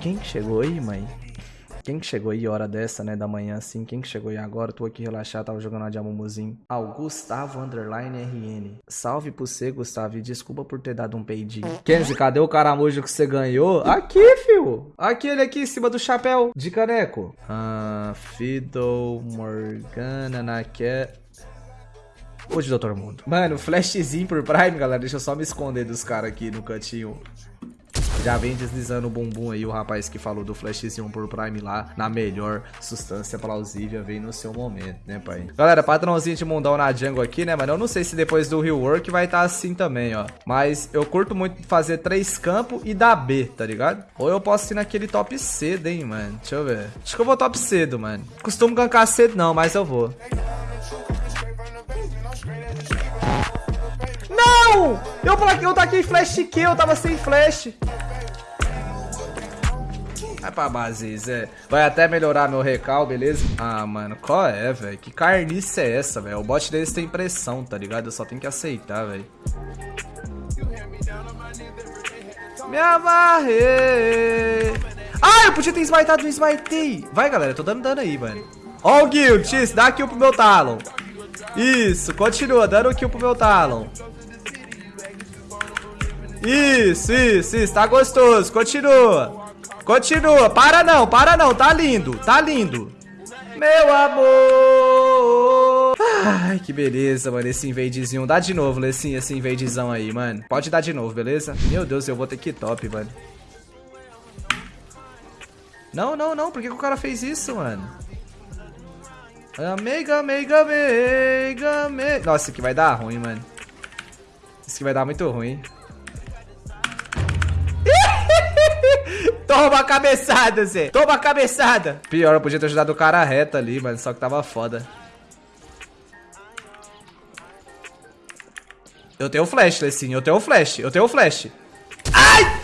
Quem que chegou aí, mãe? Quem que chegou aí hora dessa, né, da manhã, assim? Quem que chegou aí agora? Tô aqui relaxado, tava jogando uma de Amumuzinho. Ah, o Gustavo Underline RN. Salve pro você, Gustavo, e desculpa por ter dado um peidinho. Kenzie, cadê o caramujo que você ganhou? Aqui, fio. Aquele aqui em cima do chapéu de caneco. Ah, Fiddle, Morgana, Naque... De Doutor Mundo. Mano, flashzinho por Prime, galera. Deixa eu só me esconder dos caras aqui no cantinho. Já vem deslizando o bumbum aí, o rapaz que falou do flashzinho por Prime lá, na melhor substância plausível, vem no seu momento, né, pai? Galera, padrãozinho de mundão na jungle aqui, né, mano? Eu não sei se depois do rework vai estar tá assim também, ó. Mas eu curto muito fazer três campos e dar B, tá ligado? Ou eu posso ir naquele top cedo, hein, mano? Deixa eu ver. Acho que eu vou top cedo, mano. Costumo gankar cedo não, mas eu vou. Não! Eu, eu taquei flash que eu tava sem flash. Vai pra base, Zé. Vai até melhorar meu recal, beleza? Ah, mano, qual é, velho? Que carniça é essa, velho? O bot deles tem pressão, tá ligado? Eu só tenho que aceitar, velho. Me amarrei. Ah, eu podia ter smitado, não smitei. Vai, galera, tô dando dano aí, mano. Ó o guild, dá kill pro meu Talon. Isso, continua, dando kill pro meu Talon. Isso, isso, isso, tá gostoso, continua. Continua, para não, para não, tá lindo, tá lindo. Meu amor. Ai, que beleza, mano, esse invadezinho. Dá de novo, Lessinho, esse invadezão aí, mano. Pode dar de novo, beleza? Meu Deus, eu vou ter que top, mano. Não, não, não, por que, que o cara fez isso, mano? Amiga, amiga, amiga, amiga. Nossa, aqui vai dar ruim, mano. Isso aqui vai dar muito ruim. Toma a cabeçada, Zé. Toma a cabeçada. Pior, eu podia ter ajudado o cara reto ali, mano. Só que tava foda. Eu tenho flash, Lecinho. Eu tenho flash. Eu tenho flash. Ai!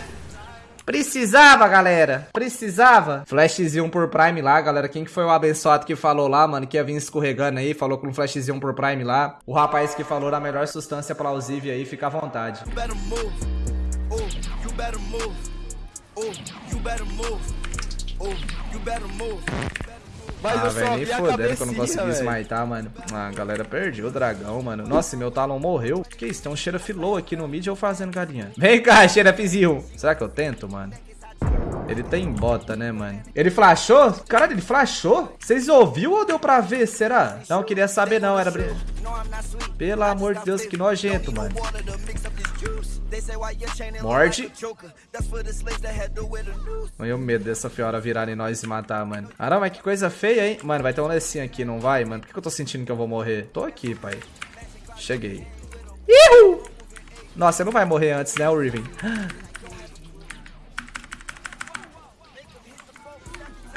Precisava, galera. Precisava. Flashzinho por Prime lá, galera. Quem que foi o abençoado que falou lá, mano, que ia vir escorregando aí, falou com um flashzinho por Prime lá. O rapaz que falou da melhor substância plausível aí, fica à vontade. You better move. Oh, you better move. Oh, you better move. Mas ah, velho, nem fodendo que eu não consegui smitar, mano. Ah, a galera perdeu o dragão, mano. Nossa, meu talão morreu. Que isso? Tem um xerafi low aqui no mid eu fazendo galinha. Vem cá, xerafizinho. Será que eu tento, mano? Ele tem bota, né, mano? Ele flashou? Caralho, ele flashou? Vocês ouviu ou deu pra ver? Será? Não, queria saber não, era... Pelo amor de Deus, que nojento, mano. Morde. Olha o medo dessa fiora virar em nós e matar, mano. Mas que coisa feia, hein? Mano, vai ter um Lessinho aqui, não vai, mano? Por que eu tô sentindo que eu vou morrer? Tô aqui, pai. Cheguei. Ihu! Nossa, você não vai morrer antes, né, o Riven?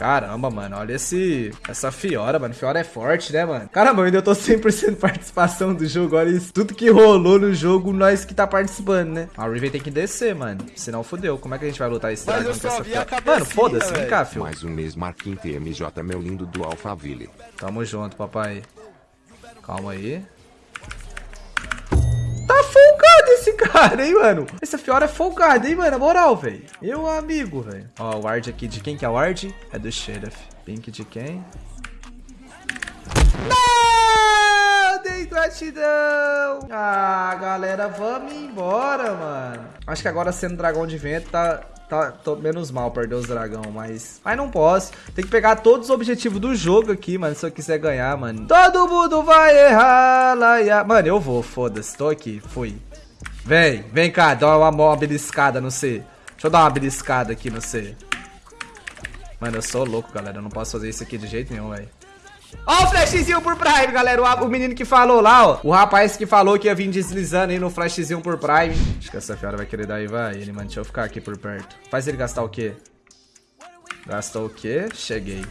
Caramba, mano, olha esse essa Fiora, mano. Fiora é forte, né, mano? Caramba, eu ainda tô 100% participação do jogo. Olha isso. Tudo que rolou no jogo, nós que tá participando, né? A Riven tem que descer, mano. Senão fodeu. Como é que a gente vai lutar esse dragão com essa Fiora? Mano, foda-se. Vem cá, filho. Mais um mês, Marquinhos TMJ, meu lindo do Alphaville. Tamo junto, papai. Calma aí. Cara, hein, mano? Essa Fiora é folgada, hein, mano? Na moral, velho. Meu amigo, velho. Ó, o ward aqui de quem que é o ward? É do Sheriff. Pink de quem? Não! Dei gratidão! Ah, galera, vamos embora, mano. Acho que agora sendo dragão de vento tá, Tá, tô menos mal perder os dragão, mas... Mas não posso. Tem que pegar todos os objetivos do jogo aqui, mano, se eu quiser ganhar, mano. Todo mundo vai errar, laia. Mano, eu vou, foda-se. Tô aqui, fui. Vem, vem cá, dá uma, uma beliscada no C. Deixa eu dar uma beliscada aqui no C. Mano, eu sou louco, galera. Eu não posso fazer isso aqui de jeito nenhum, velho. Ó o flashzinho por Prime, galera. O, o, menino que falou lá, ó. O rapaz que falou que ia vir deslizando aí no flashzinho por Prime. Acho que essa fera vai querer dar vai. Ele, mano, deixa eu ficar aqui por perto. Faz ele gastar o quê? Gastou o quê? Cheguei.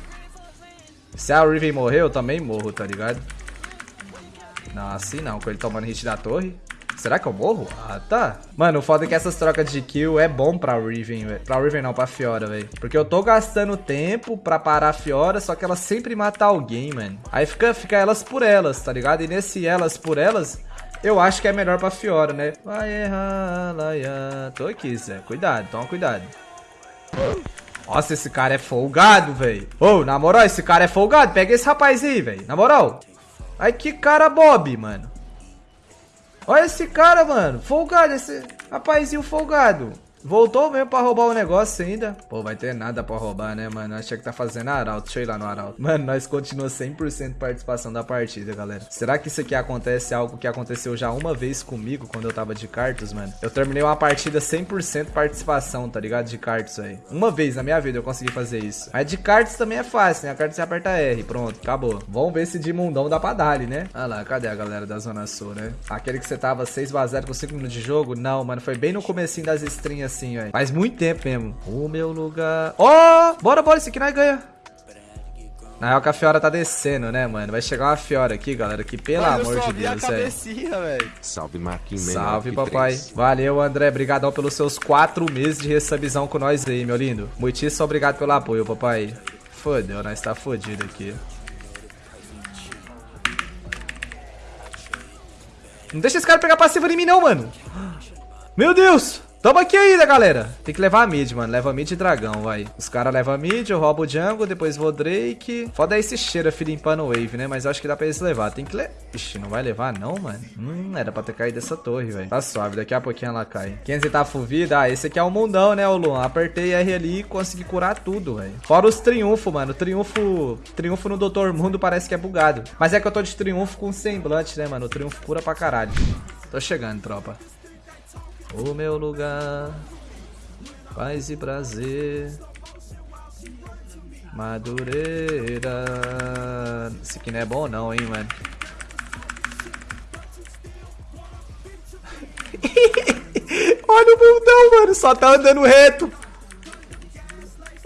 Se a Riven morrer, eu também morro, tá ligado? Não, assim não. Com ele tomando hit da torre. Será que eu morro? Ah, tá. Mano, o foda é que essas trocas de kill é bom pra Riven, velho. Pra Riven não, pra Fiora, velho. Porque eu tô gastando tempo pra parar a Fiora, só que ela sempre mata alguém, mano. Aí fica, fica elas por elas, tá ligado? E nesse elas por elas, Eu acho que é melhor pra Fiora, né? Vai errar, laia. Tô aqui, Zé. Cuidado, toma cuidado. Nossa, esse cara é folgado, velho. Ô, oh, na moral, esse cara é folgado. Pega esse rapaz aí, velho. Na moral. Ai, que cara Bob, mano. Olha esse cara, mano. Folgado, esse rapazinho folgado. Voltou mesmo pra roubar o negócio ainda. Pô, vai ter nada pra roubar, né, mano? Achei que tá fazendo Arauto. Deixa eu ir lá no Arauto. Mano, nós continuamos 100% participação da partida, galera. Será que isso aqui acontece algo que aconteceu já uma vez comigo quando eu tava de cartas, mano? Eu terminei uma partida 100% participação, tá ligado? De cartas aí. Uma vez na minha vida eu consegui fazer isso. Mas de cartas também é fácil, né? A carta você aperta R. Pronto, acabou. Vamos ver se de mundão dá pra dar né? Ah lá, cadê a galera da Zona Sul, né? Aquele que você tava 6 x 0 com 5 minutos de jogo? Não, mano. Foi bem no comecinho das estrinhas assim, velho. Faz muito tempo mesmo. O meu lugar... Ó! Oh! Bora, bora, esse aqui nós ganha. Na real que a Fiora tá descendo, né, mano? Vai chegar uma Fiora aqui, galera, que pelo Mas amor de Deus, velho. Salve, Marquinhos. Salve, papai. 3. Valeu, André. Obrigadão pelos seus quatro meses de resubizão com nós aí, meu lindo. Muitíssimo obrigado pelo apoio, papai. Fodeu, nós tá fodido aqui. Não deixa esse cara pegar passiva em mim, não, mano. Meu Deus! Tamo aqui ainda, galera. Tem que levar a mid, mano. Leva mid e dragão, vai. Os caras levam a mid, eu roubo o jungle, depois vou Drake. Foda esse cheiro, filho, limpando wave, né? Mas acho que dá pra eles levar. Tem que levar. Ixi, não vai levar não, mano? Hum, era pra ter caído dessa torre, velho. Tá suave, daqui a pouquinho ela cai. 500 tá full vida. Ah, esse aqui é o mundão, né, o Luan? Apertei R ali e consegui curar tudo, velho. Fora os triunfos, mano. Triunfo... Triunfo no Doutor Mundo parece que é bugado. Mas é que eu tô de triunfo com semblante, né, mano? O triunfo cura pra caralho. Tô chegando, tropa. O meu lugar, paz e prazer, Madureira. Esse aqui não é bom não, hein, mano. Olha o bundão, mano. Só tá andando reto.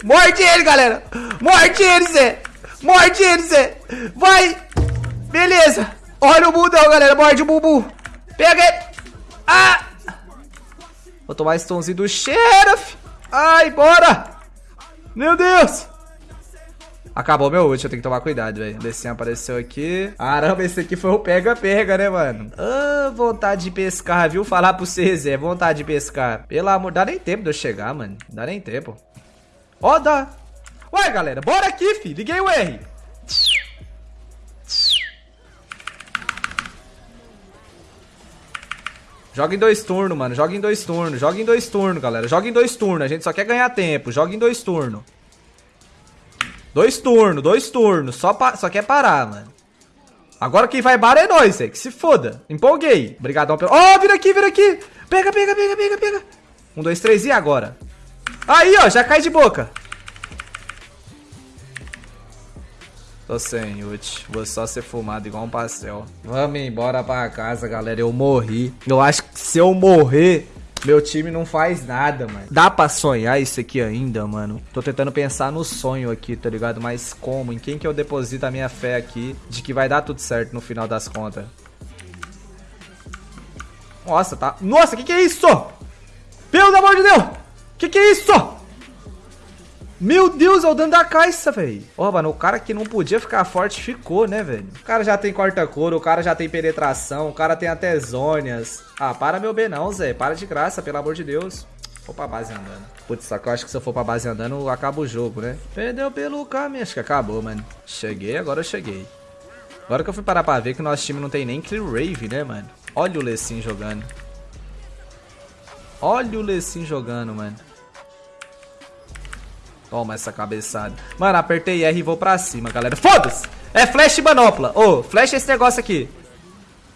Morde ele, galera. Morde ele, Zé. Morde ele, Zé. Vai. Beleza. Olha o bundão, galera. Morde o bumbum. Pega ele. Ah. Vou tomar esse do Sheriff. Ai, bora. Meu Deus. Acabou meu ult, eu tenho que tomar cuidado, velho. Descinho apareceu aqui. Caramba, esse aqui foi o pega-pega, né, mano? Ah, vontade de pescar, viu? Falar pro você, Zé. Vontade de pescar. Pelo amor... Dá nem tempo de eu chegar, mano. Dá nem tempo. Ó, oh, dá. Ué, galera. Bora aqui, fi. Liguei o R. Joga em dois turnos, mano. Joga em dois turnos. Joga em dois turnos, galera. Joga em dois turnos. A gente só quer ganhar tempo. Joga em dois turnos. Dois turnos, dois turnos. Só, só quer parar, mano. Agora quem vai bar é nós, é. Que se foda. Empolguei. Obrigadão pelo... Ó, oh, vira aqui, vira aqui. Pega, pega, pega, pega, pega. Um, dois, três e agora? Aí, ó. Já cai de boca. Tô sem ult. Vou só ser fumado igual um pastel. Vamos embora pra casa, galera. Eu morri. Eu acho que se eu morrer, meu time não faz nada, mano. Dá pra sonhar isso aqui ainda, mano? Tô tentando pensar no sonho aqui, tá ligado? Mas como? Em quem que eu deposito a minha fé aqui de que vai dar tudo certo no final das contas? Nossa, tá... Nossa, que que é isso? Pelo amor de Deus! Que que é isso? Meu Deus, é o dano da caixa, velho. Ó, mano, o cara que não podia ficar forte ficou, né, velho? O cara já tem corta-couro, o cara já tem penetração, o cara tem até zônias. Ah, para meu B não, Zé. Para de graça, pelo amor de Deus. Vou pra base andando. Putz, só que eu acho que se eu for pra base andando, acaba o jogo, né? Perdeu pelo caminho. Acho que acabou, mano. Cheguei, agora eu cheguei. Agora que eu fui parar pra ver que o nosso time não tem nem Clear Rave, né, mano? Olha o Lecim jogando. Olha o Lecim jogando, mano. Toma essa cabeçada. Mano, apertei R e vou pra cima, galera. Foda-se! É flash e manopla. Ô, oh, flash esse negócio aqui.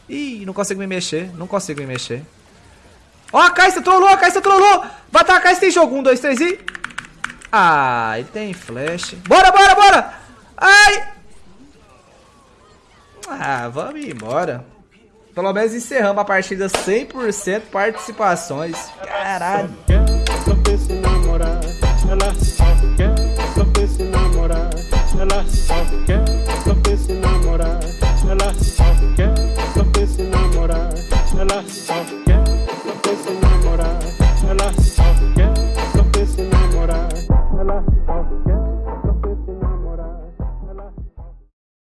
Ih, não consigo me mexer. Não consigo me mexer. Ó, oh, a Caixa trollou, a Caixa trollou. Vai atacar, Caixa tem jogo. Um, dois, três e... Ele tem flash. Bora, bora, bora. Ai. Ah, vamos embora. Pelo menos encerramos a partida 100% participações. Caralho. Ela só quer,